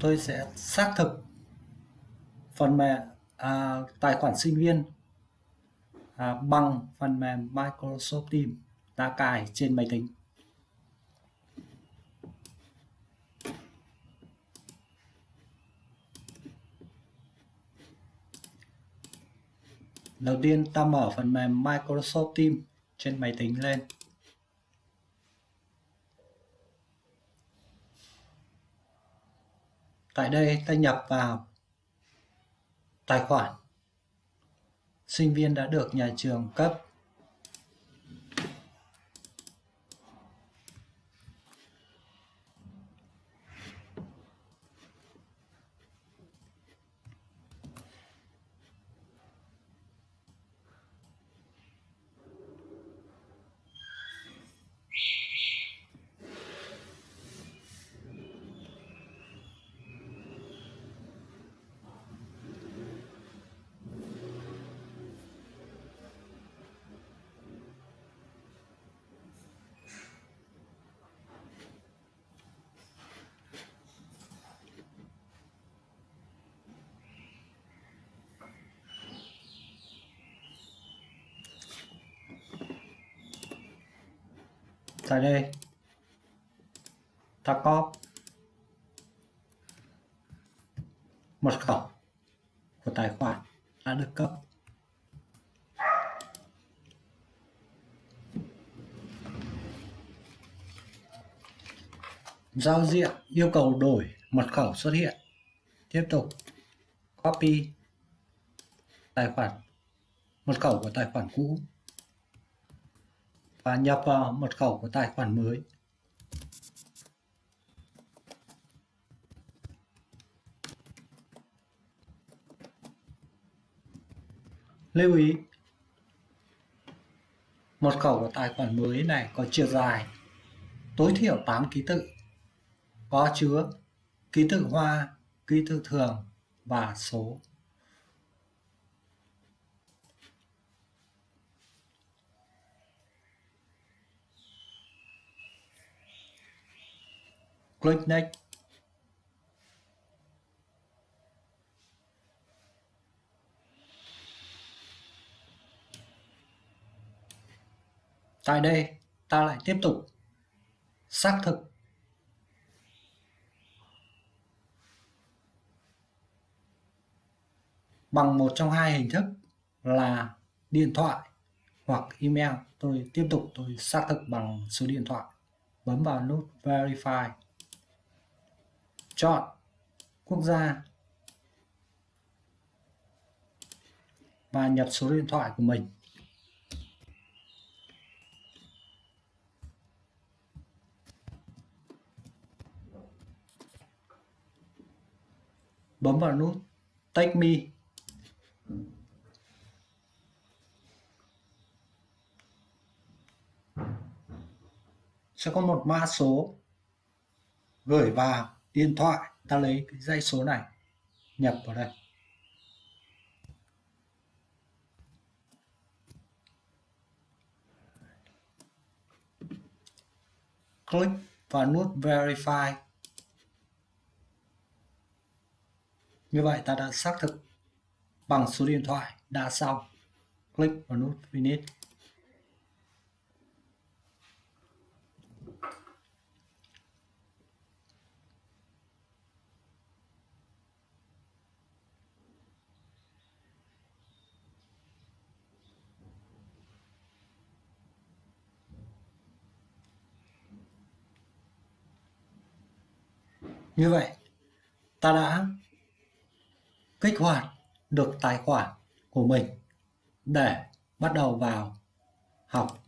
tôi sẽ xác thực phần mềm à, tài khoản sinh viên à, bằng phần mềm Microsoft Teams đã cài trên máy tính. Đầu tiên ta mở phần mềm Microsoft Teams trên máy tính lên. Tại đây ta nhập vào tài khoản. Sinh viên đã được nhà trường cấp tại đây. Ta có mật khẩu của tài khoản đã được cấp. Giao diện yêu cầu đổi mật khẩu xuất hiện. Tiếp tục copy tài khoản, mật khẩu của tài khoản cũ và nhập vào mật khẩu của tài khoản mới. Lưu ý, mật khẩu của tài khoản mới này có chiều dài tối thiểu 8 ký tự, có chứa ký tự hoa, ký tự thường và số. Click next Tại đây, ta lại tiếp tục xác thực bằng một trong hai hình thức là điện thoại hoặc email. Tôi tiếp tục tôi xác thực bằng số điện thoại. Bấm vào nút Verify chọn quốc gia và nhập số điện thoại của mình. Bấm vào nút Take Me. Sẽ có một mã số gửi vào điện thoại, ta lấy cái dãy số này, nhập vào đây. Click vào nút verify. Như vậy ta đã xác thực bằng số điện thoại đã xong. Click vào nút finish. Như vậy, ta đã kích hoạt được tài khoản của mình để bắt đầu vào học